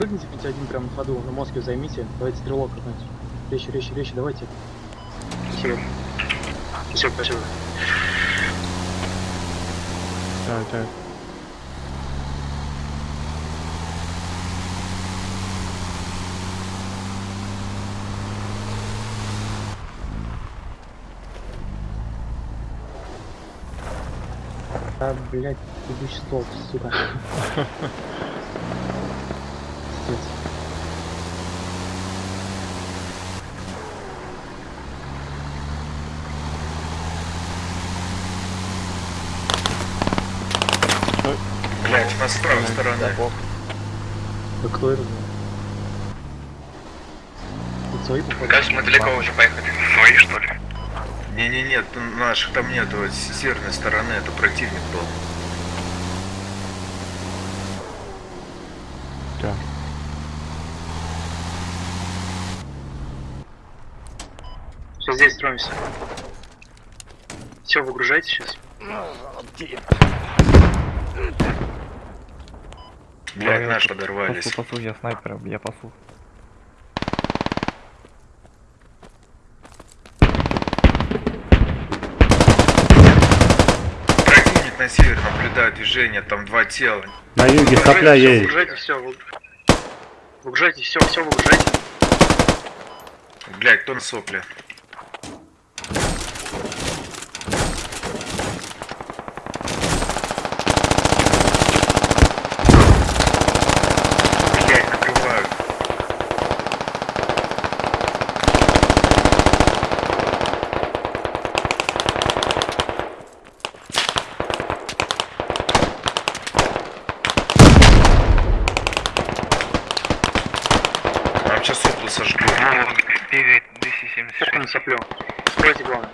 прыгните хоть один прям на ходу, на мозге займите. Давайте стрелок какой-нибудь. Резче, резче, резче, давайте. Спасибо. Спасибо, спасибо. Так, так. А, блядь, идущий столб, сука. Пиздец. Блять, у нас с правой стороны. Да кто это? Тут свои походу. Кажется, мы далеко уже поехали. Свои, что ли? Не-не-нет, наших там нету, с северной стороны это противник был. Так. Все, здесь строимся. Все, выгружайте сейчас. Блять, Пасу, подорвались. пасу, я снайпер, я пасу. Противник на север наблюдает движение, там два тела. На юге сопля едет. Выгружайте все, выгружайте все, все выгружайте. Блять, кто на сопле? Блять, накрывают. Нам сейчас соплы сожгут. Бегает DC-76. Как на соплю? Скройте главное.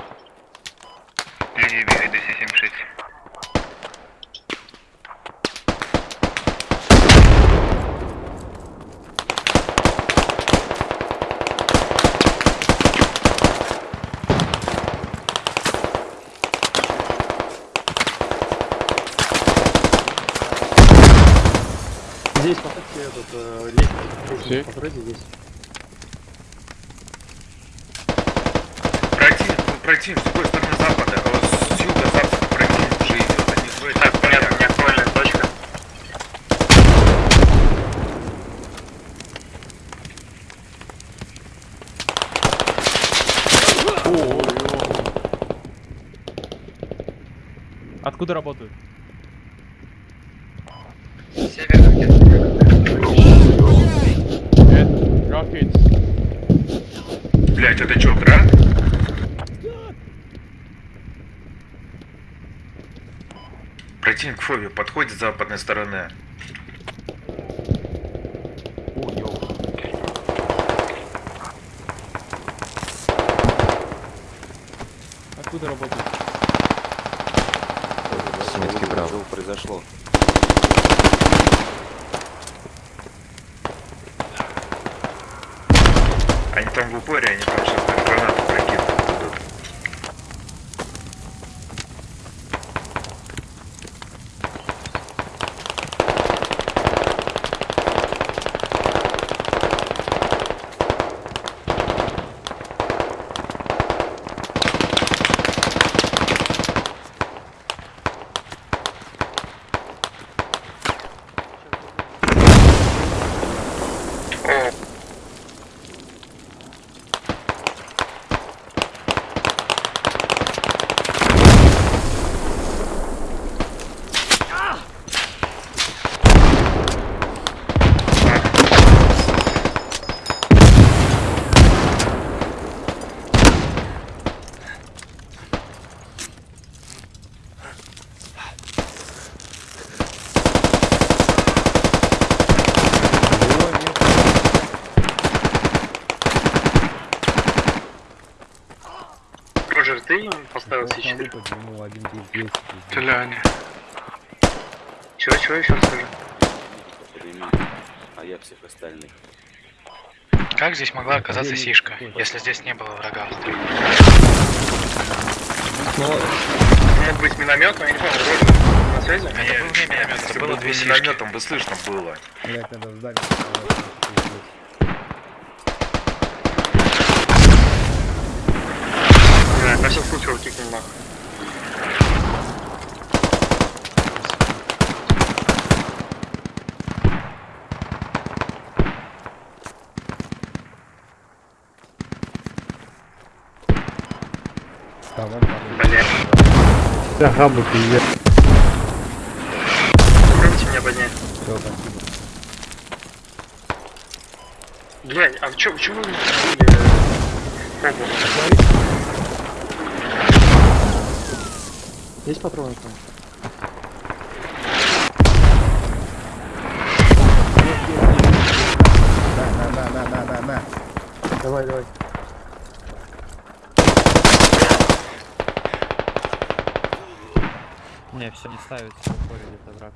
Люди бегает DC-76. Здесь поставьте этот э, лестницу, Здесь? лестницу постройте здесь. Противник, ну, противник с другой стороны запада, а вот с юга-запада противник уже идет, они в этих Так, понятно, полях. не актуальная точка. Откуда работают? Север Rockets. Блять, это чё, град? Противник Фоби подходит с западной стороны. Откуда работают? Сметки Браво. произошло. Они там в упоре, они там здесь могла оказаться сишка, если здесь не было врага? Мог быть миномет, но я не помню, вроде на связи. А я не миномет, это было две сишки. минометом бы слышно было. Блять, надо ждать. Да, на всякий случай его кикнем нахуй. Там он падает. Блядь. Ага, бы пиздец. Попробуйте меня поднять. Все, спасибо. Блядь, а чё, почему вы не? Есть патроны там? На, на, на, на, на, на. Давай, давай. Не, все не ставится, уходит где-то враг.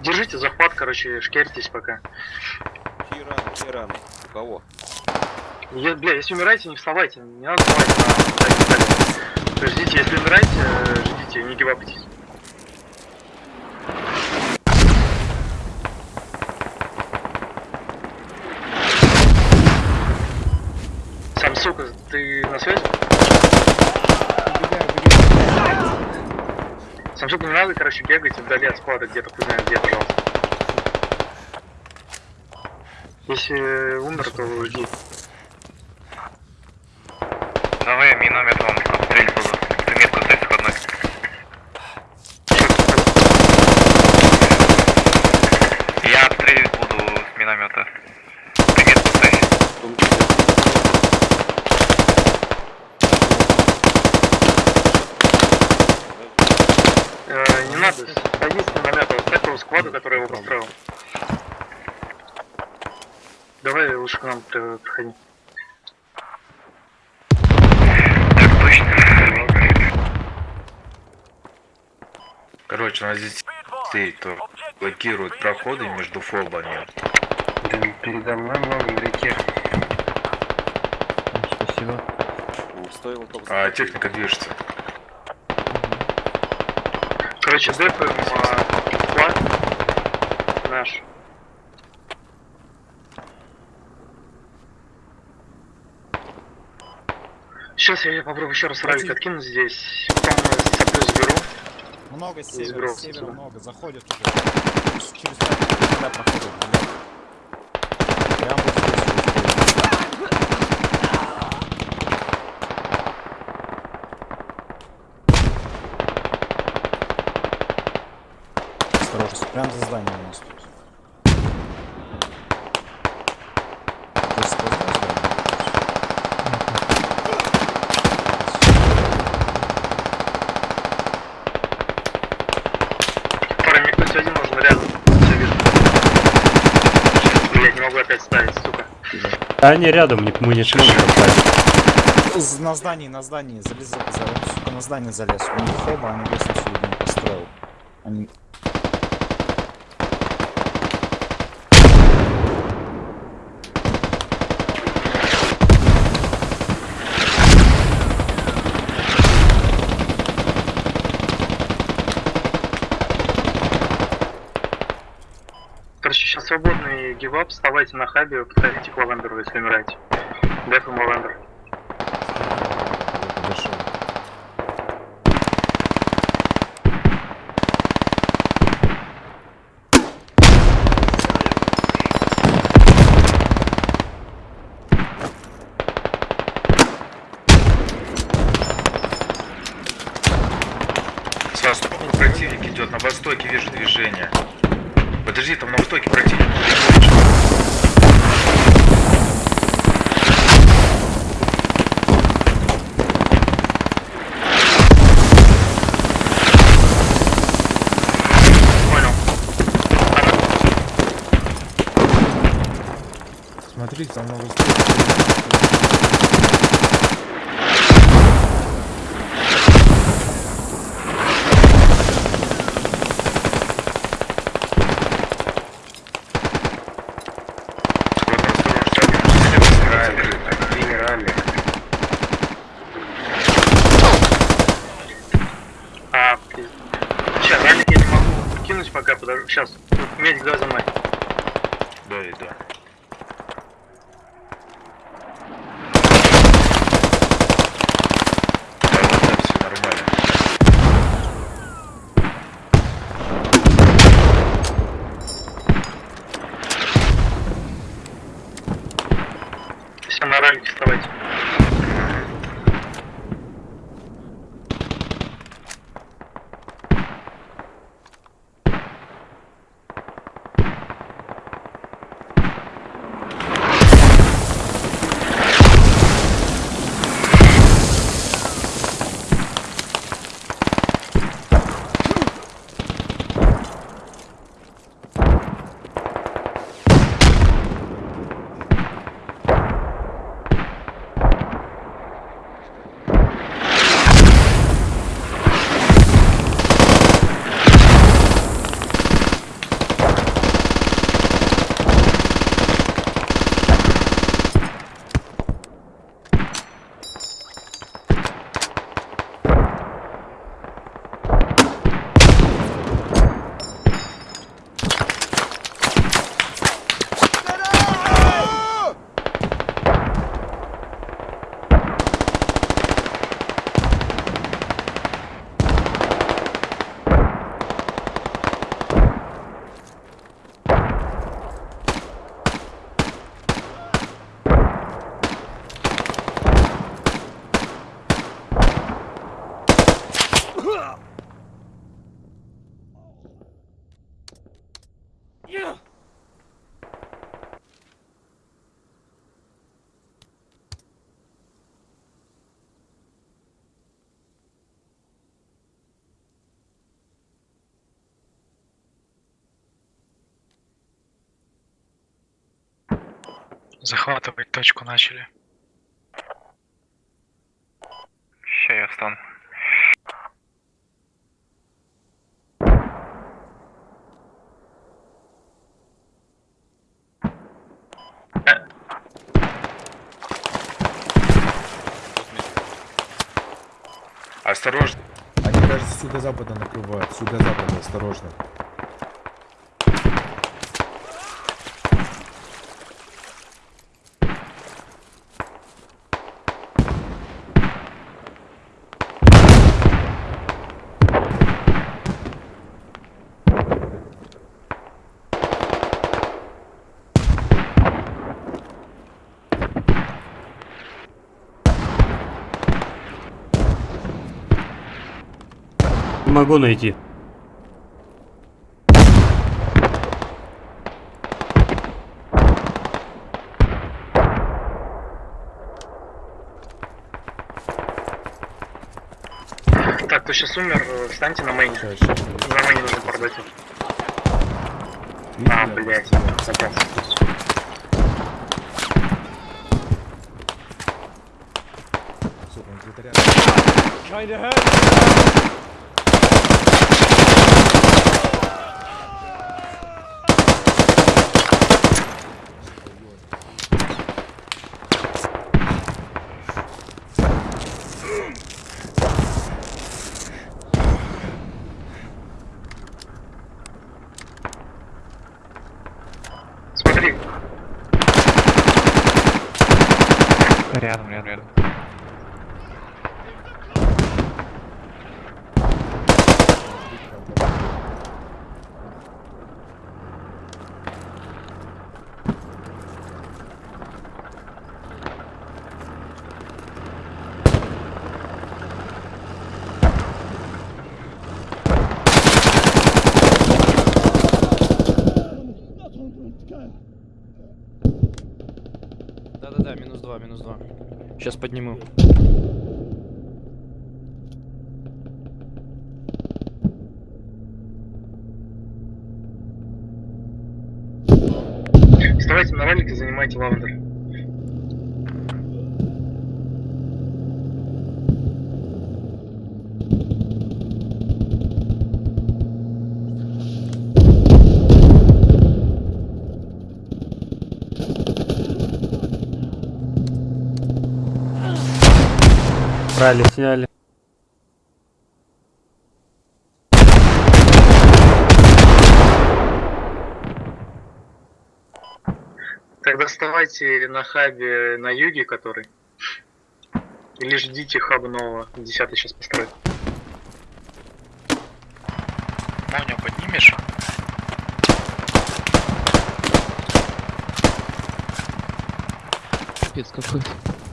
Держите захват, короче, шкерьтесь пока. Чьи раны, чьи раны? У кого? Я, бля, если умираете, не вставайте. Не надо вставать на на детали. Ждите, если умираете, э, ждите, не гивапайтесь. Сам, сука, ты на связи? Убегай, убегай. Сам, сука, не надо, короче, бегать вдали от склада где-то, хуй знает где, пожалуйста. Если умер, то жди. Давай миномет вам отстрелить буду. Ты метку ставь входной. Я отстрелить буду с миномета. Ты метку ставь. Э, не надо, садись на намет, оставь того скваду, который его построил. Давай лучше при- приходи. Так точно. Короче, у нас здесь стоит, то блокируют проходы между фобами. передо мной много. Спасибо. Ну, Стоило только А техника движется. Короче, дефаем а, флаг наш. Сейчас я попробую еще раз ралик откинуть здесь. Потом соплю заберу. Много севера, севера много, заходят уже. Через проходят, блядь. Прям вот здесь вот. Осторожно, прям за зданием у нас тут. Ты сквозное здание? Парень, мне кто-то один нужен рядом. Все вижу. Блять, не могу опять ставить, сука. Да они рядом, не- мы не. З- На здании, на здании, залез, за, за- сука, на здание залез. У них хоба, они лестницу видимо построил. Они... Короче, сейчас свободный гивап, вставайте на хабе, подходите к лавендеру, если умираете. Дефаем лавендер. Подошел. С востока противник идет, на востоке вижу движение. Подожди, там на востоке противник. Понял. Смотрите, там много подожди, Захватывать точку начали. Ща я встану. Осторожно. Они, юго-запада накрывают. С юго-запада, осторожно. Могу найти. Так, кто сейчас умер, э, встаньте на мейне. Сейчас, сейчас. На мейне нужно продать. А, блядь, запас. Сука, он где-то рядом. Рядом, рядом, рядом. Да-да-да, минус два, минус два. Сейчас подниму. вставайте на ралик и занимайте лавандер. Забрали, сняли. Тогда вставайте на хабе на юге, который. Или ждите хаба нового. Десятый сейчас построит. Маню поднимешь? Капец какой. -то.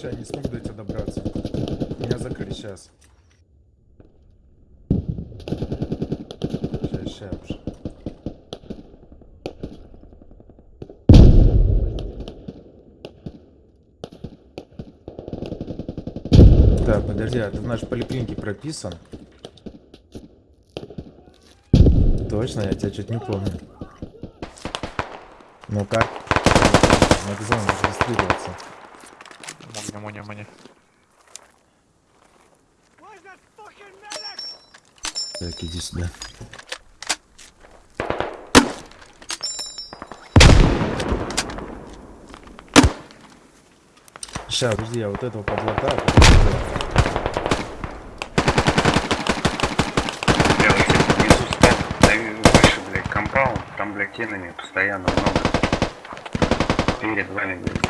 Сейчас, сейчас, не смог до тебя добраться. Меня закрыли, сейчас. Сейчас, сейчас. Так, подожди, а ты в нашей поликлинике прописан? Точно, я тебя чуть не помню. Ну как? Надо регистрироваться. Моня, Моня. Так, иди сюда. Сейчас, подожди, я вот этого подлата. Я вот здесь внизу стал, даю выше, блядь, компаунд, там, блядь, тенами постоянно много. Перед вами, блядь,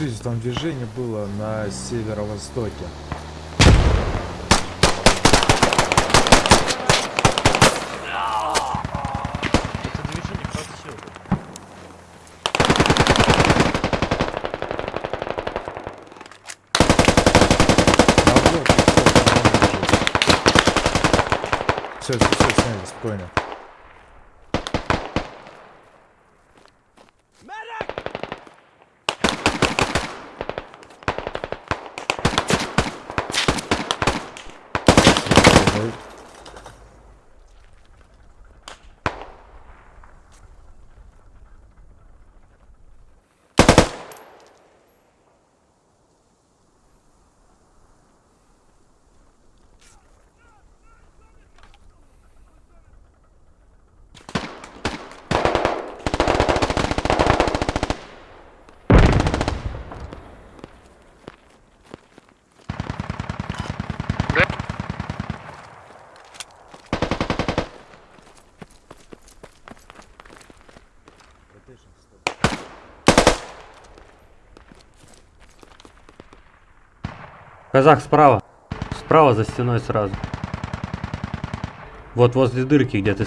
Смотрите, там движение было на северо-востоке. Все, все, все, сняли, спокойно. Казах справа. Справа за стеной сразу. Вот возле дырки, где ты...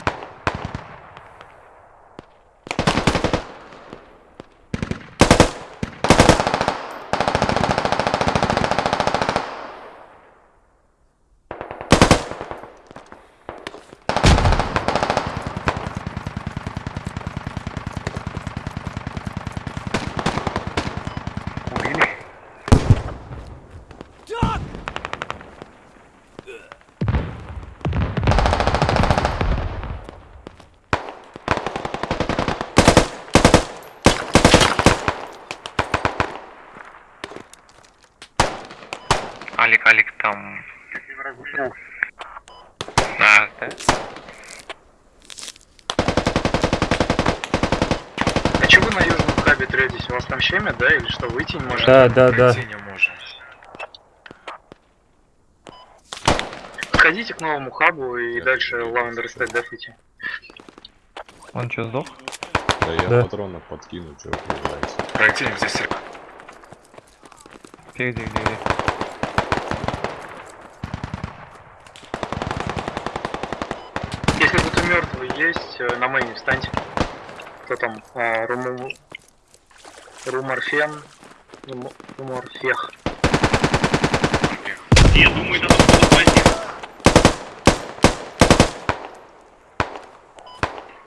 Убили? Алик, Алик, там... А, да? А че вы на южном хабе третесь? У вас там щемят, да? Или что, выйти не можете? Да, да, да. Пройти не можем. Подходите к новому хабу и дальше Lavender State дефите. Он что, сдох? Да я Да. патронов подкину, что вы понимаете. Пройти здесь Где, где, где, где? Если кто-то мертвый есть, э, на мейне встаньте. Кто там? А, Руму... Руморфен. Руморфех. Я думаю, это тут возник.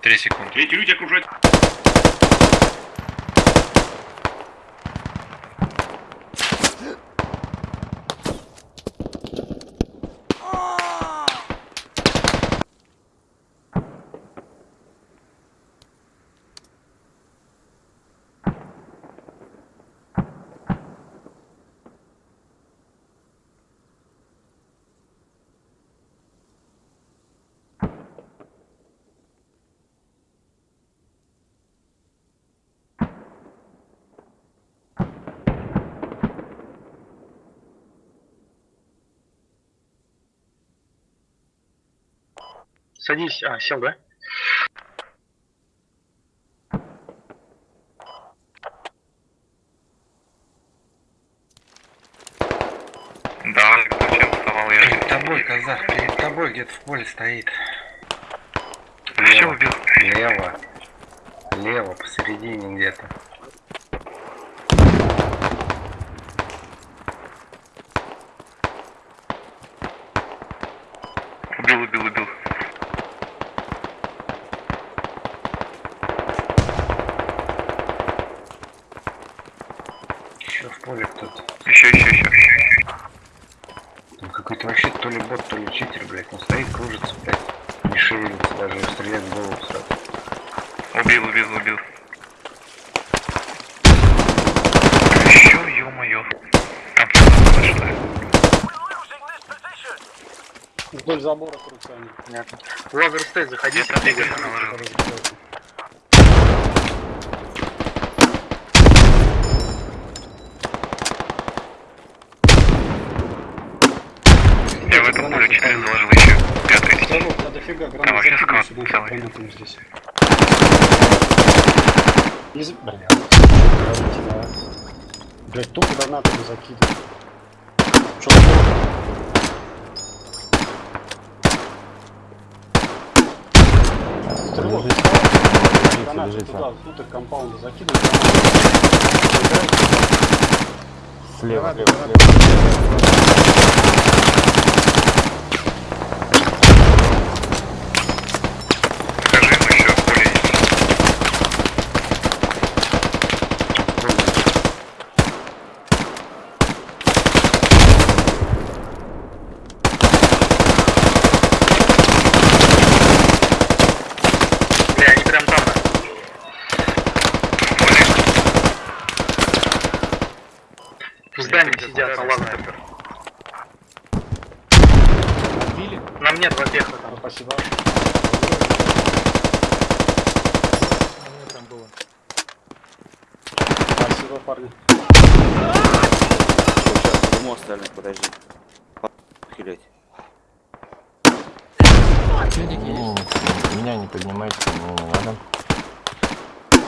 Три секунды. Эти люди окружают. Садись. А, сел, да? Да, зачем вставал я? Перед тобой, казах, перед тобой где-то в поле стоит. Все убил. Лево. Лево, посередине где-то. Убил, убил, убил. Еще в поле кто-то. Еще, еще, еще. Там какой-то вообще то ли бот, то ли читер, блядь. Он стоит, кружится, блядь. Не шевелится, даже стрелять в голову сразу. Убил, убил, убил. Еще, ё-моё. Там что-то что ли? Вдоль забора крутся они. Понятно. Лазер стейт, заходите. Где-то двигатель наложил. Я в этом поле 4 заложил еще. Пятый. Салон, да дофига Там гранат вообще закинул целый. пойдем здесь. Не за... Бля, говорите, да. Блядь, тупо гранатами закидываю. Что Стрелок, гранаты туда, внутрь компаунда закидываю. Слева, слева, слева. Скажи ему еще поле есть. Бля, они прям там. да. В здании сидят на лазере. Убили? Нам нет вопеха там. Спасибо. А мне там было. Спасибо, парни. Сейчас, ему остальных, подожди. Хилять. Меня не поднимайте, мне не надо.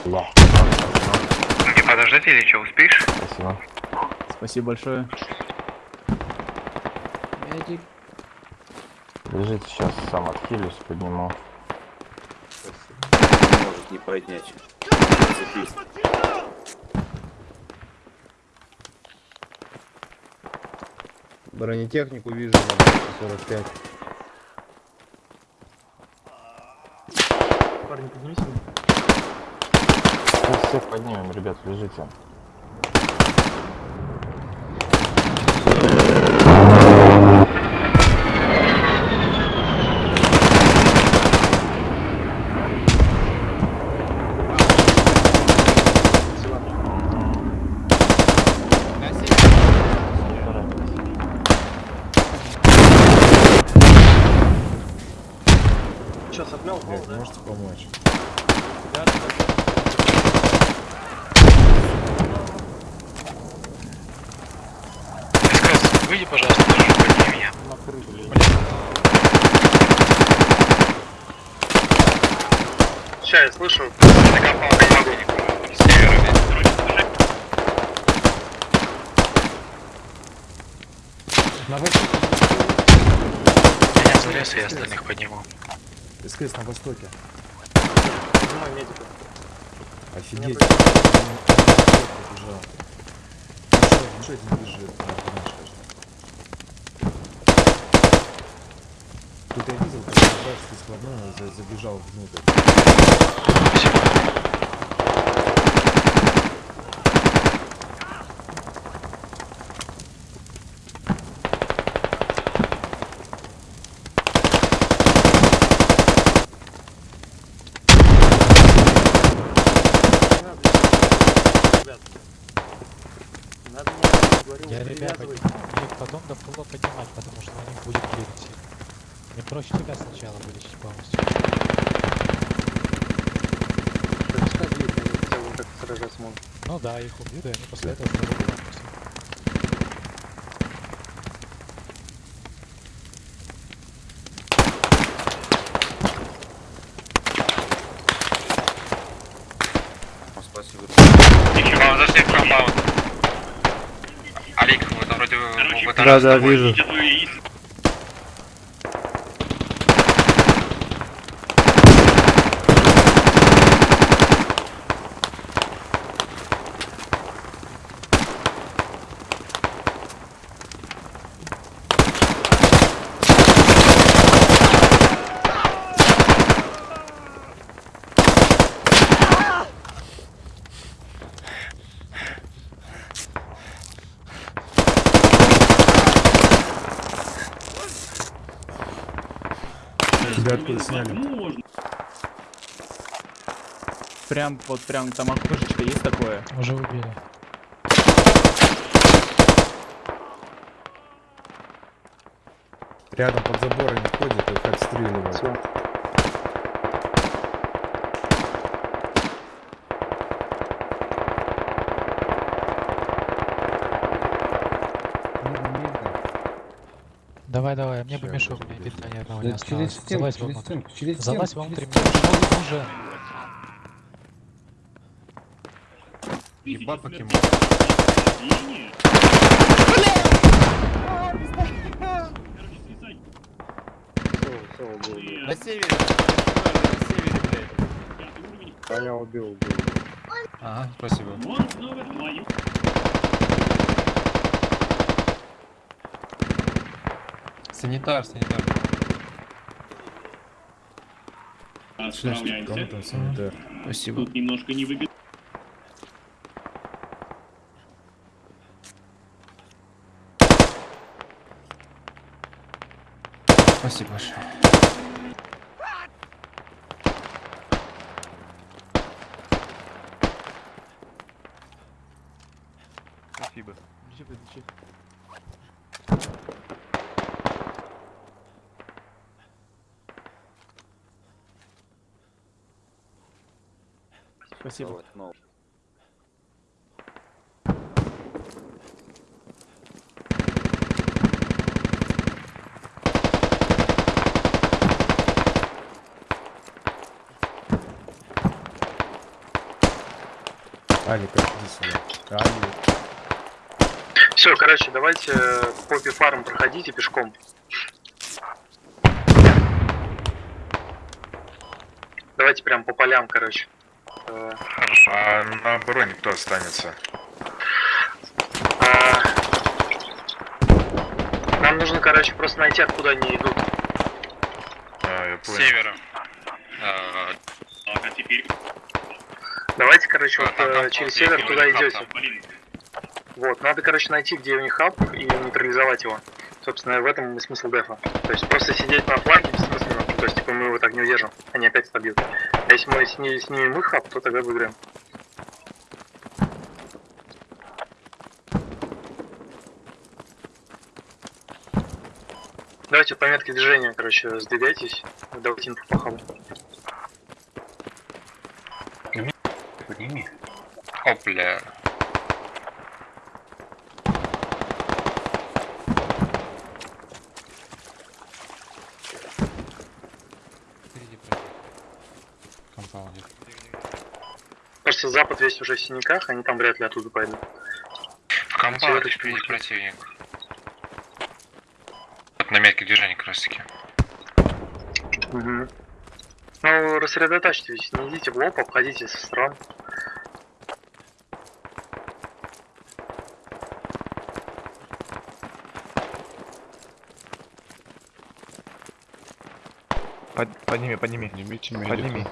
Бля, Не подождать или что, успеешь? спасибо. Спасибо большое. Лежите, сейчас сам отхилюсь, подниму. Не может не поднять. Зацепись. Бронетехнику вижу на 45. Парни, поднимите меня. Всех поднимем, ребят, лежите. Че, соплял? Блядь, можете помочь? Выйди, пожалуйста, подними меня. Ща, я слышу. На компаунде не могу. С севера, блядь. На востоке. Меня залез, и я остальных подниму. СКС на востоке. Поднимай медика. Офигеть. Еще один бежит. Тут я видел, как складной за- забежал внутрь. Ребят. Надо мне, говорю, Я ребят привязывать. мне потом до фула поднимать, потому что на них будет клирить. Мне проще тебя сначала вылечить полностью. Пускай бьют, они хотя бы так сражаться могут. Ну да, их убьют, и они после этого снова вернутся. Спасибо. Вам зашли в компаунд. Алик, вы там вроде Да, да, вижу. Тебя откуда сняли? Прям, вот прям там окошечко есть такое. Уже убили. Рядом под заборами ходят, их отстреливают. Видно. Давай, давай, мне бы Ща, мешок, мне питания одного Да не через осталось. стенку, Залазь через стенку, через Залазь стенку, вовнутрь, через мне мешок уже. Ебать покемон. На севере, на севере, блядь. А я убил, убил. Ага, спасибо. Санитар, санитар. Кому там санитар? Спасибо. Спасибо большое. Спасибо. Спасибо. Вот, ну. Алик, иди сюда. Алик. Все, короче, давайте э, Поппи фарм проходите пешком. Давайте прям по полям, короче. Э, Хорошо. А на обороне кто останется? а, Нам нужно, короче, просто найти, откуда они идут. А, я С понял. севера. А, Давайте, короче, вот а, э, через север туда идете. Вот, надо, короче, найти, где у них хаб и нейтрализовать его. Собственно, в этом и смысл дефа. То есть просто сидеть на фланге бессмысленно. То есть, типа, мы его так не удержим. Они опять отобьют. А если мы сни- снимем их хаб, то тогда выиграем. Давайте по метке движения, короче, сдвигайтесь. Давайте инфу по хабу. Подними. Опля. Кажется, запад весь уже в синяках, они там вряд ли оттуда пойдут. В Светочку впереди противник. Вот на метке движения как раз таки. Угу. Ну, рассредоточьтесь, не идите в лоб, обходите со сторон. Подними, подними. Поднимите Подними.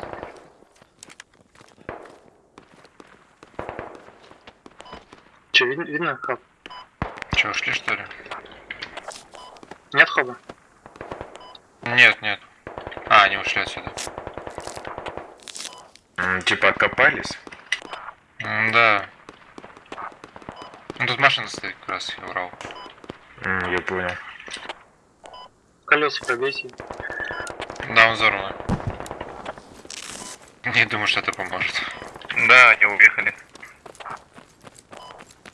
Че, видно, видно хаб? Че, ушли что ли? Нет хаба? Нет, нет. А, они ушли отсюда. М, Типа откопались? М, Да. Ну тут машина стоит как раз, я врал. М, Я понял. Колеса пробейте. Да, он взорван. Не думаю, что это поможет. Да, они уехали.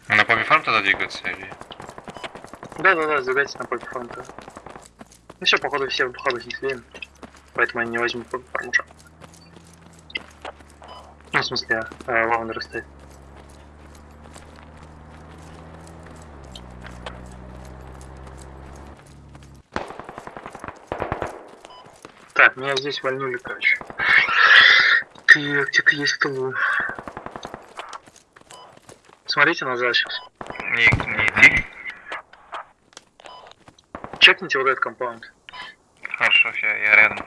На Поби Фарм тогда двигаться или... Да-да-да, сдвигайтесь на польку фронта. Ну все, походу все хабы снесли. Поэтому они не возьмут польку фармуша. Ну, в смысле, э, лавандер стоит. Так, меня здесь вольнули, короче. Так, где-то есть тылу. Смотрите назад сейчас. Не, не иди. Чекните вот этот компаунд. Хорошо, я, я рядом.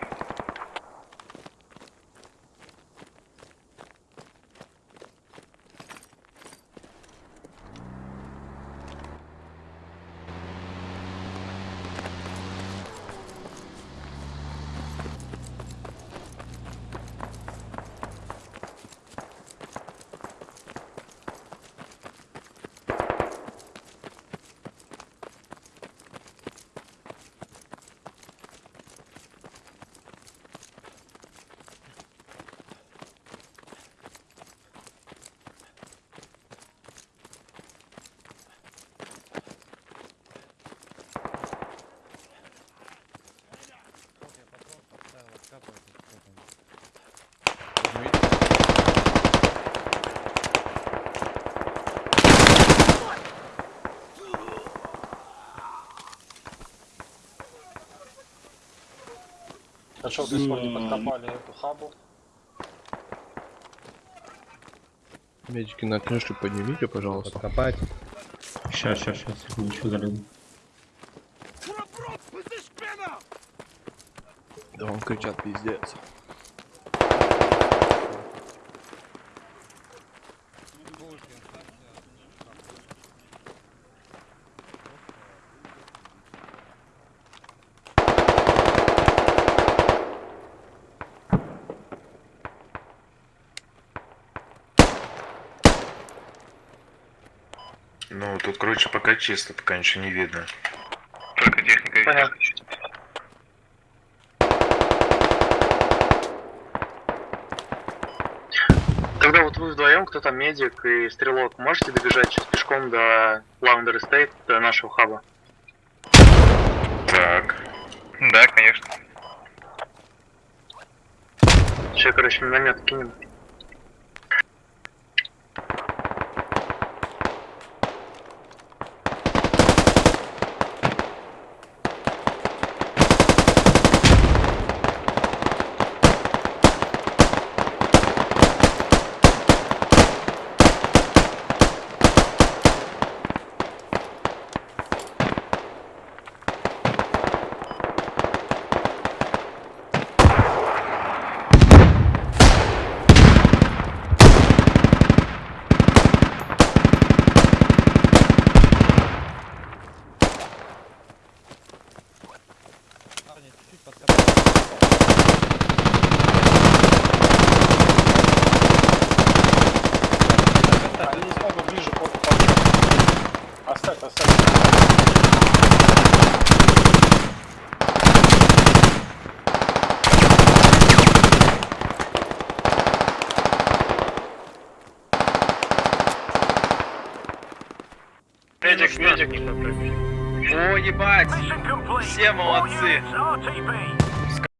Хорошо, что сегодня подкопали эту хабу. Медики на крышу поднимите, пожалуйста. Подкопать. Сейчас, сейчас, сейчас, секундочку залезу. Да вам кричат пиздец. Ну, тут, короче, пока чисто, пока ничего не видно. Только техника Понятно. Тогда вот вы вдвоем, кто там медик и стрелок, можете добежать сейчас пешком до Lavender Estate, до нашего хаба? Так. Да, конечно. Сейчас, короче, миномет кинем. Они не смогут ближе под Оставь, оставь. Медик, медик. О, ебать! Все молодцы!